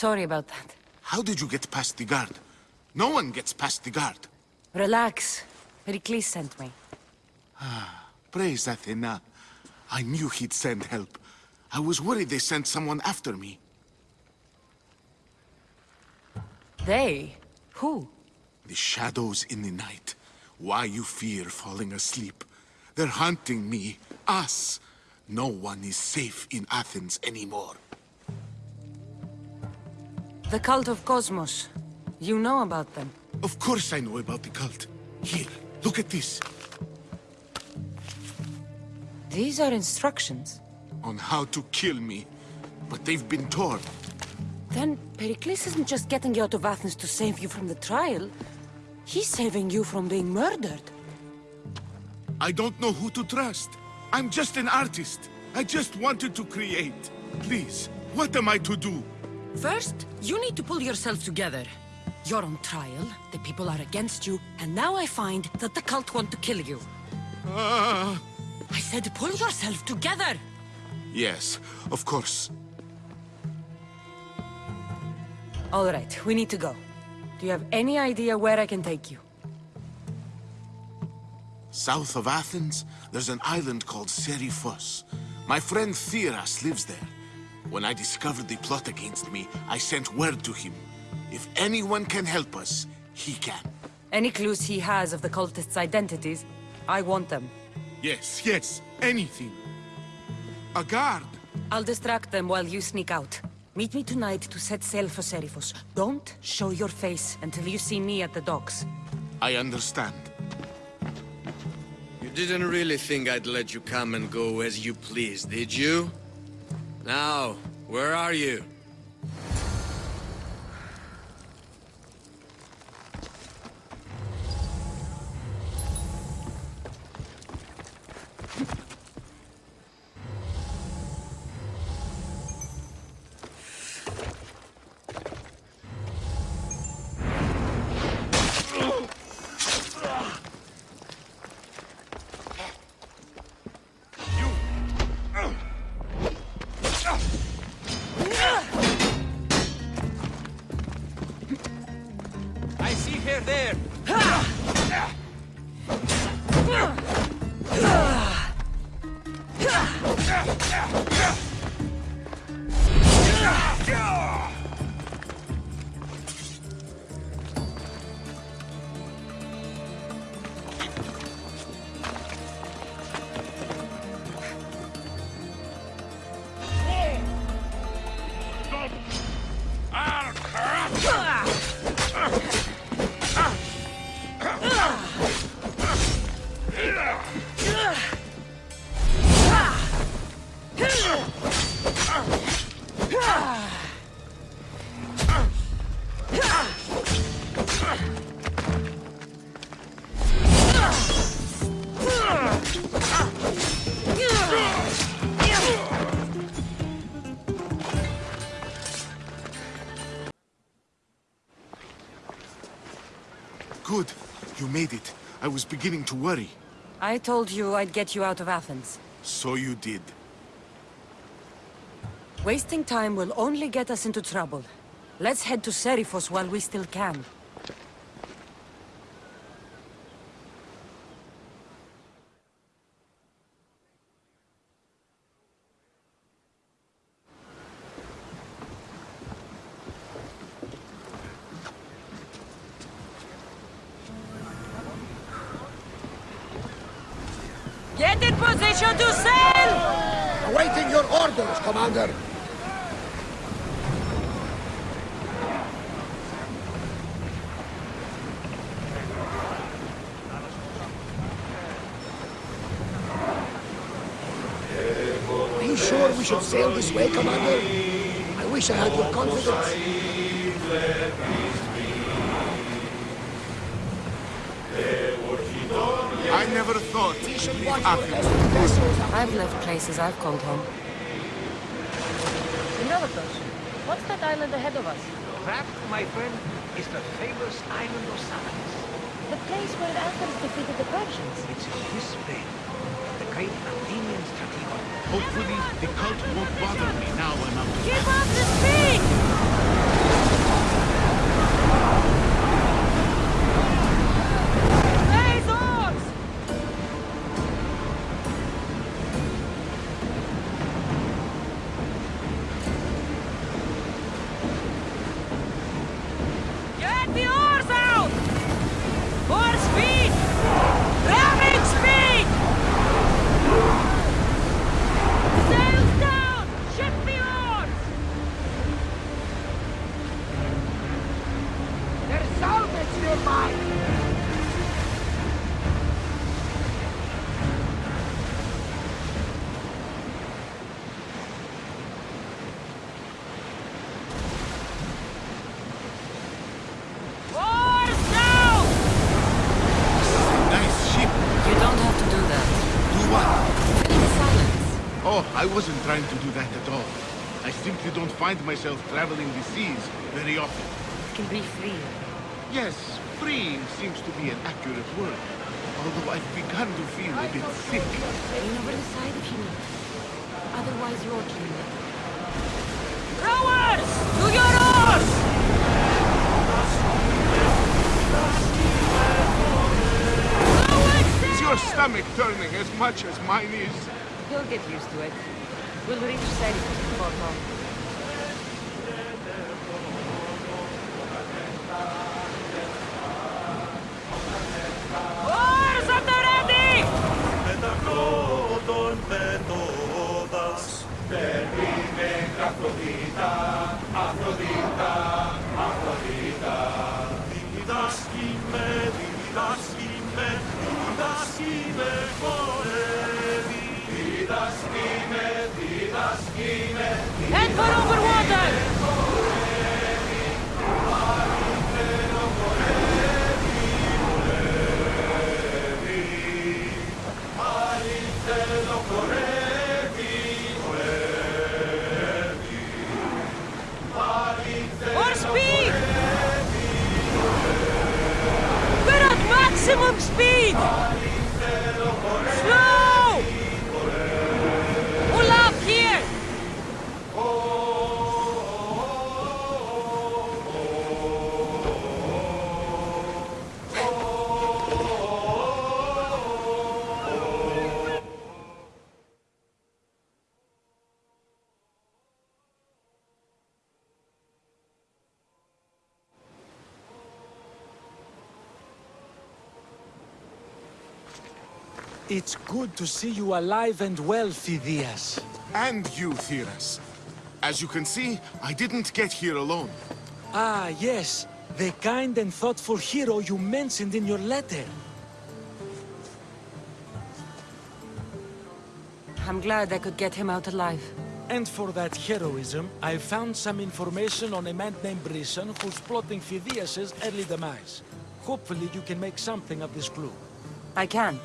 sorry about that. How did you get past the guard? No one gets past the guard. Relax. Pericles sent me. Ah, praise Athena. I knew he'd send help. I was worried they sent someone after me. They? Who? The shadows in the night. Why you fear falling asleep. They're hunting me. Us. No one is safe in Athens anymore. The cult of Kosmos. You know about them. Of course I know about the cult. Here, look at this. These are instructions. On how to kill me. But they've been torn. Then Pericles isn't just getting you out of Athens to save you from the trial. He's saving you from being murdered. I don't know who to trust. I'm just an artist. I just wanted to create. Please, what am I to do? First, you need to pull yourself together. You're on trial, the people are against you, and now I find that the cult want to kill you. Ah. I said pull yourself together! Yes, of course. All right, we need to go. Do you have any idea where I can take you? South of Athens, there's an island called Seriphos. My friend Theras lives there. When I discovered the plot against me, I sent word to him. If anyone can help us, he can. Any clues he has of the cultists' identities? I want them. Yes, yes, anything. A guard. I'll distract them while you sneak out. Meet me tonight to set sail for Seriphos. Don't show your face until you see me at the docks. I understand. You didn't really think I'd let you come and go as you please, did you? Now, where are you? Good. Made it. I was beginning to worry. I told you I'd get you out of Athens. So you did. Wasting time will only get us into trouble. Let's head to Seriphos while we still can. Get in position to sail! Awaiting your orders, Commander. Are you sure we should sail this way, Commander? I wish I had your confidence. I never thought We should leave Athens. I've left places I've called home. Herodotus, what's that island ahead of us? That, my friend, is the famous island of Salamis. The place where Athens defeated the Persians. It's in this bay, the great Athenian strategon. Hopefully, the cult won't bother me now I'm out of Keep up the speed! Oh, I wasn't trying to do that at all. I simply don't find myself traveling the seas very often. It can be free. Yes, freeing seems to be an accurate word. Although I've begun to feel a bit sick. Lean over the side if you need. Otherwise, you're dreaming. Rowers! To your oars! Is your stomach turning as much as mine is? You'll get used to it. We'll reach Seriphos before long. It's good to see you alive and well, Phidias. And you, Theras. As you can see, I didn't get here alone. Ah, yes. The kind and thoughtful hero you mentioned in your letter. I'm glad I could get him out alive. And for that heroism, I found some information on a man named Brisson who's plotting Phidias' early demise. Hopefully you can make something of this clue. I can.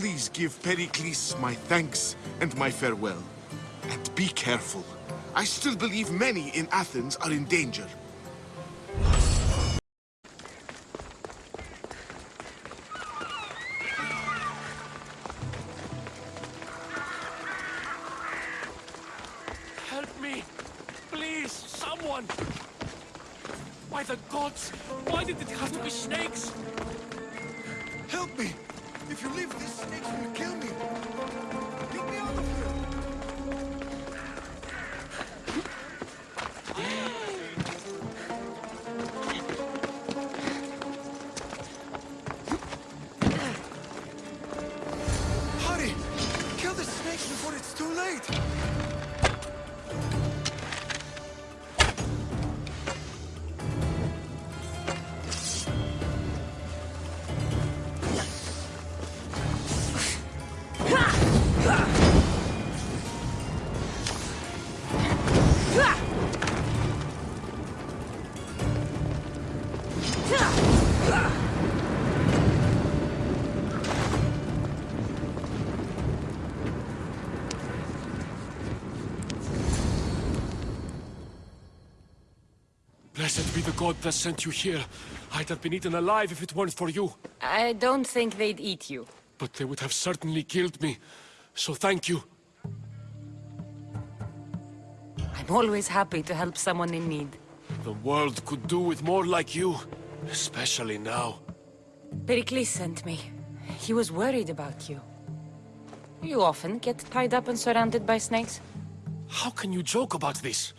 Please give Pericles my thanks and my farewell. And be careful. I still believe many in Athens are in danger. Blessed be the god that sent you here. I'd have been eaten alive if it weren't for you. I don't think they'd eat you. But they would have certainly killed me. So thank you. I'm always happy to help someone in need. The world could do with more like you. Especially now. Pericles sent me. He was worried about you. You often get tied up and surrounded by snakes? How can you joke about this?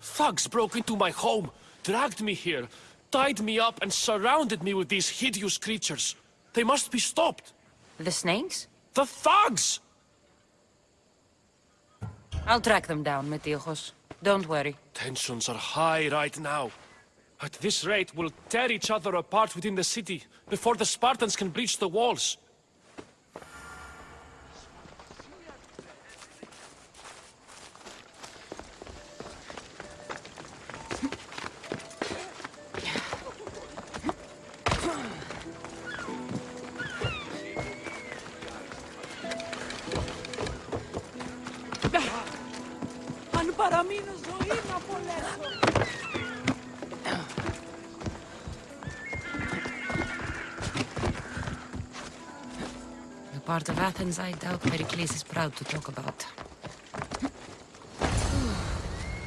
Thugs broke into my home, dragged me here, tied me up and surrounded me with these hideous creatures. They must be stopped. The snakes? The thugs! I'll track them down, Metiochos. Don't worry. Tensions are high right now. At this rate, we'll tear each other apart within the city before the Spartans can breach the walls. Αν παραμείνω ζωή να απολέσω. The part of Athens I doubt Pericles is proud to talk about.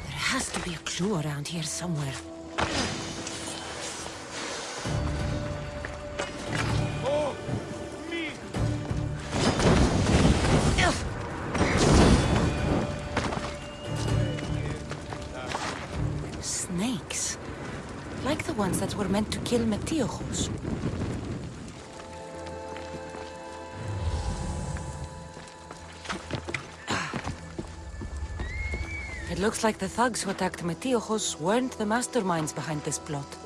There has to be a clue around here somewhere. Like the ones that were meant to kill Metiochos. Ah. It looks like the thugs who attacked Metiochos weren't the masterminds behind this plot.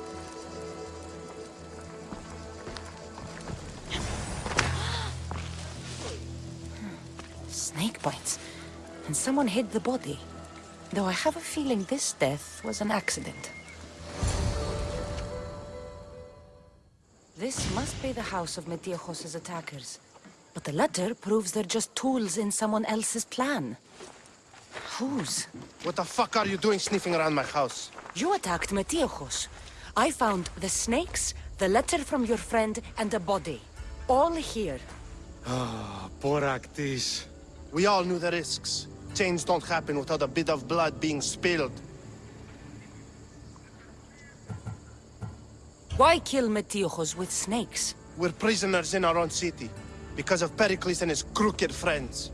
Snake bites. And someone hid the body. Though I have a feeling this death was an accident. This must be the house of Metiochos' attackers. But the letter proves they're just tools in someone else's plan. Whose? What the fuck are you doing sniffing around my house? You attacked Metiochos. I found the snakes, the letter from your friend, and a body. All here. Ah, Poraktis. We all knew the risks. Change don't happen without a bit of blood being spilled. Why kill Metiochos with snakes? We're prisoners in our own city. Because of Pericles and his crooked friends.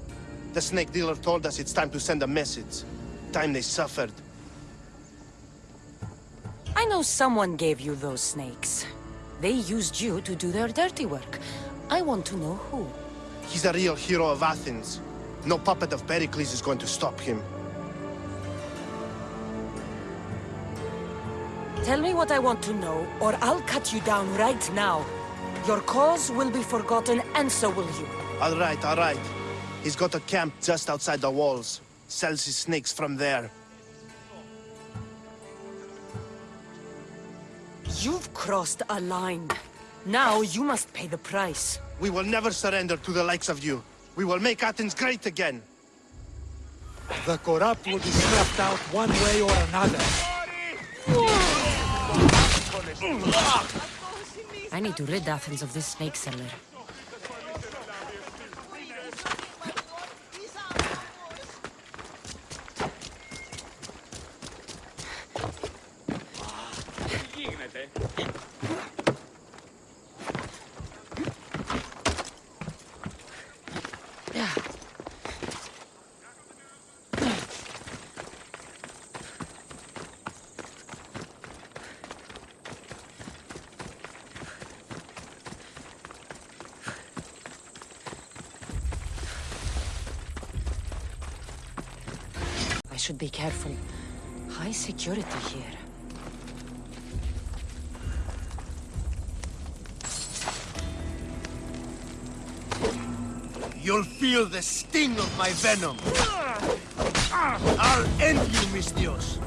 The snake dealer told us it's time to send a message. Time they suffered. I know someone gave you those snakes. They used you to do their dirty work. I want to know who. He's a real hero of Athens. No puppet of Pericles is going to stop him. Tell me what I want to know, or I'll cut you down right now. Your cause will be forgotten, and so will you. All right, all right. He's got a camp just outside the walls. Sells his snakes from there. You've crossed a line. Now you must pay the price. We will never surrender to the likes of you. We will make Athens great again. The corrupt will be snuffed out one way or another. I need to rid Athens of this snake seller. Should be careful. High security here. You'll feel the sting of my venom. I'll end you, Misthios.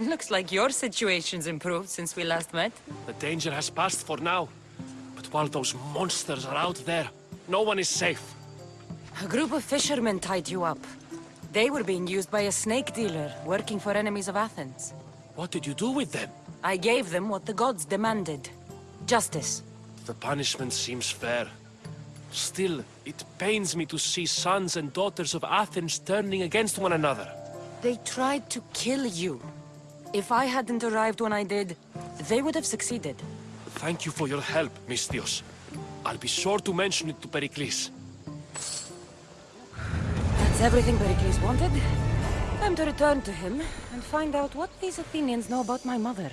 Looks like your situation's improved since we last met. The danger has passed for now. But while those monsters are out there, no one is safe. A group of fishermen tied you up. They were being used by a snake dealer working for enemies of Athens. What did you do with them? I gave them what the gods demanded. Justice. The punishment seems fair. Still, it pains me to see sons and daughters of Athens turning against one another. They tried to kill you. If I hadn't arrived when I did, they would have succeeded. Thank you for your help, Misthios. I'll be sure to mention it to Pericles. That's everything Pericles wanted. Time to return to him and find out what these Athenians know about my mother.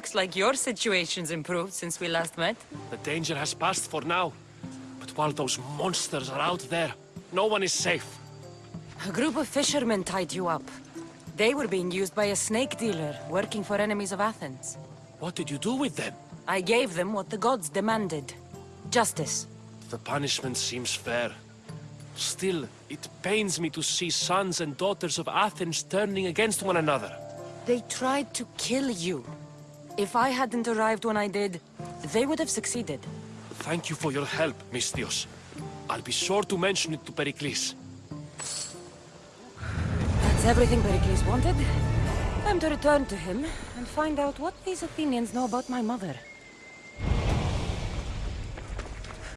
Looks like your situation's improved since we last met. The danger has passed for now. But while those monsters are out there, no one is safe. A group of fishermen tied you up. They were being used by a snake dealer working for enemies of Athens. What did you do with them? I gave them what the gods demanded. Justice. The punishment seems fair. Still, it pains me to see sons and daughters of Athens turning against one another. They tried to kill you. If I hadn't arrived when I did, they would have succeeded. Thank you for your help, Misthios. I'll be sure to mention it to Pericles. That's everything Pericles wanted. Time to return to him and find out what these Athenians know about my mother.